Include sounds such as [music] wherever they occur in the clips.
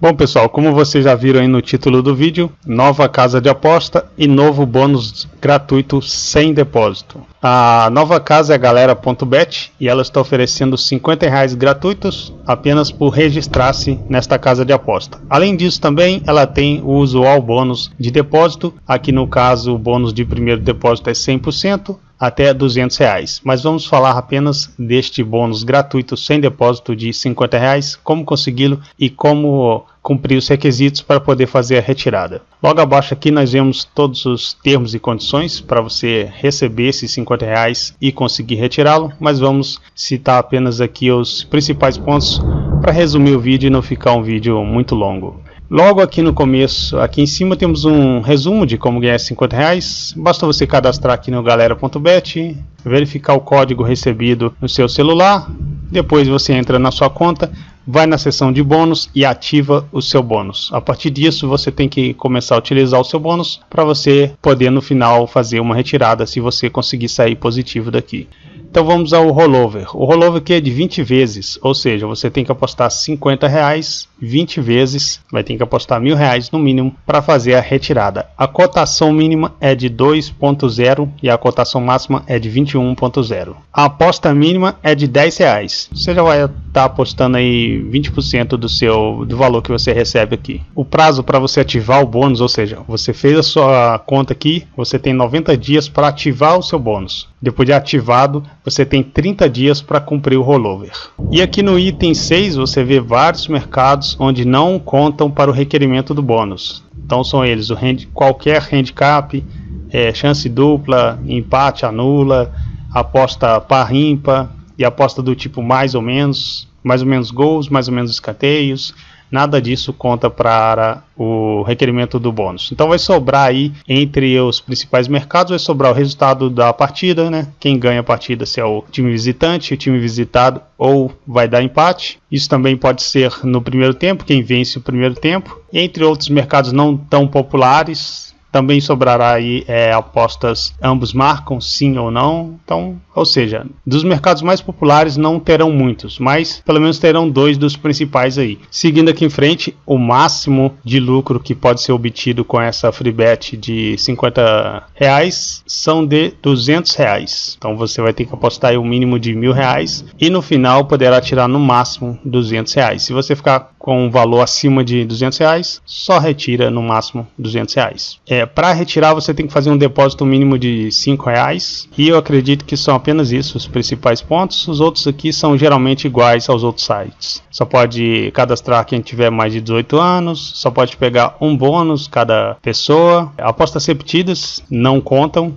Bom pessoal, como vocês já viram aí no título do vídeo, nova casa de aposta e novo bônus gratuito sem depósito. A nova casa é galera.bet e ela está oferecendo 50 reais gratuitos apenas por registrar-se nesta casa de aposta. Além disso também ela tem o usual bônus de depósito, aqui no caso o bônus de primeiro depósito é 100%, até 200 reais. Mas vamos falar apenas deste bônus gratuito sem depósito de 50 reais, como consegui-lo e como cumprir os requisitos para poder fazer a retirada. Logo abaixo aqui nós vemos todos os termos e condições para você receber esses 50 reais e conseguir retirá-lo, mas vamos citar apenas aqui os principais pontos para resumir o vídeo e não ficar um vídeo muito longo. Logo aqui no começo, aqui em cima temos um resumo de como ganhar 50 reais. Basta você cadastrar aqui no galera.bet, verificar o código recebido no seu celular, depois você entra na sua conta, vai na seção de bônus e ativa o seu bônus. A partir disso você tem que começar a utilizar o seu bônus para você poder no final fazer uma retirada se você conseguir sair positivo daqui. Então vamos ao rollover. O rollover aqui é de 20 vezes, ou seja, você tem que apostar 50 reais 20 vezes, vai ter que apostar mil reais no mínimo para fazer a retirada. A cotação mínima é de 2.0 e a cotação máxima é de 21.0. A aposta mínima é de 10 reais. Você já vai estar tá apostando aí 20% do seu do valor que você recebe aqui. O prazo para você ativar o bônus, ou seja, você fez a sua conta aqui, você tem 90 dias para ativar o seu bônus. Depois de ativado, você tem 30 dias para cumprir o rollover. E aqui no item 6 você vê vários mercados onde não contam para o requerimento do bônus. Então são eles o hand, qualquer handicap, é, chance dupla, empate, anula, aposta par ímpar e aposta do tipo mais ou menos, mais ou menos gols, mais ou menos escanteios, nada disso conta para o requerimento do bônus. Então vai sobrar aí entre os principais mercados, vai sobrar o resultado da partida, né? Quem ganha a partida se é o time visitante, o time visitado ou vai dar empate. Isso também pode ser no primeiro tempo, quem vence o primeiro tempo. Entre outros mercados não tão populares, também sobrará aí é, apostas, ambos marcam sim ou não. Então, ou seja, dos mercados mais populares não terão muitos, mas pelo menos terão dois dos principais aí. Seguindo aqui em frente, o máximo de lucro que pode ser obtido com essa free bet de 50 reais são de 200 reais. Então você vai ter que apostar aí o um mínimo de mil reais e no final poderá tirar no máximo 200 reais. Se você ficar com um valor acima de 200 reais, só retira no máximo 200 reais. É, Para retirar você tem que fazer um depósito mínimo de 5 reais e eu acredito que são apenas isso os principais pontos. Os outros aqui são geralmente iguais aos outros sites. Só pode cadastrar quem tiver mais de 18 anos, só pode pegar um bônus cada pessoa. Apostas repetidas não contam.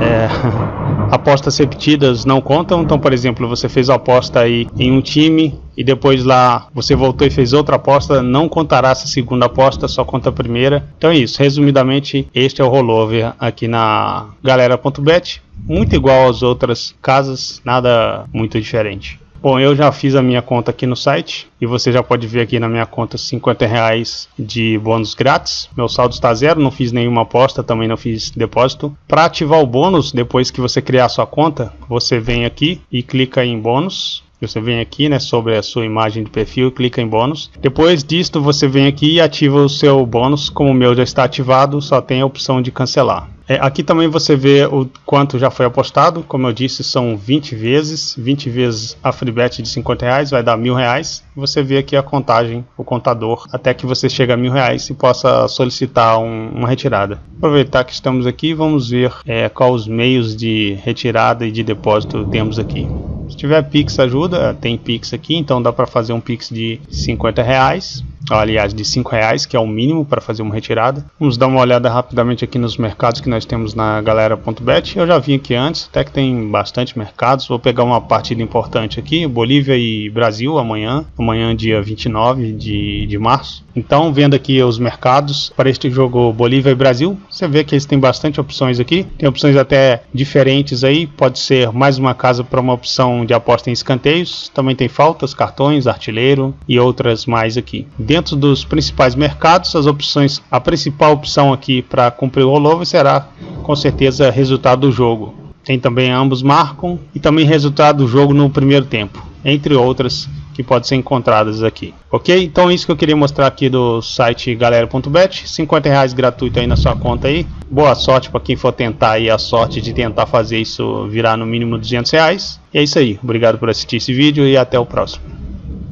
É... [laughs] apostas repetidas não contam. Então, por exemplo, você fez a aposta aí em um time e depois lá você voltou e fez outra aposta, não contará essa segunda aposta, só conta a primeira. Então é isso. Resumidamente, este é o rollover aqui na galera.bet. Muito igual às outras casas, nada muito diferente. Bom, eu já fiz a minha conta aqui no site e você já pode ver aqui na minha conta 50 reais de bônus grátis. Meu saldo está zero, não fiz nenhuma aposta, também não fiz depósito. Para ativar o bônus, depois que você criar sua conta, você vem aqui e clica em bônus. Você vem aqui, né, sobre a sua imagem de perfil, clica em bônus. Depois disto, você vem aqui e ativa o seu bônus. Como o meu já está ativado, só tem a opção de cancelar. É, aqui também você vê o quanto já foi apostado, como eu disse, são 20 vezes, 20 vezes a free bet de 50 reais vai dar mil reais. Você vê aqui a contagem, o contador, até que você chega a mil reais e possa solicitar um, uma retirada. Aproveitar que estamos aqui, vamos ver é, quais os meios de retirada e de depósito temos aqui. Se tiver Pix ajuda, tem Pix aqui, então dá para fazer um Pix de 50 reais aliás, de 5 reais, que é o mínimo para fazer uma retirada. Vamos dar uma olhada rapidamente aqui nos mercados que nós temos na galera.bet. Eu já vim aqui antes, até que tem bastante mercados. Vou pegar uma partida importante aqui, Bolívia e Brasil amanhã, amanhã dia 29 de, de março. Então, vendo aqui os mercados para este jogo Bolívia e Brasil, você vê que eles têm bastante opções aqui. Tem opções até diferentes aí, pode ser mais uma casa para uma opção de aposta em escanteios. Também tem faltas, cartões, artilheiro e outras mais aqui dentro dos principais mercados, as opções, a principal opção aqui para cumprir o rollover será com certeza resultado do jogo. Tem também ambos marcam e também resultado do jogo no primeiro tempo, entre outras que podem ser encontradas aqui. Ok? Então isso que eu queria mostrar aqui do site galera.bet, 50 reais gratuito aí na sua conta aí. Boa sorte para quem for tentar aí a sorte de tentar fazer isso virar no mínimo 200 reais. E é isso aí. Obrigado por assistir esse vídeo e até o próximo.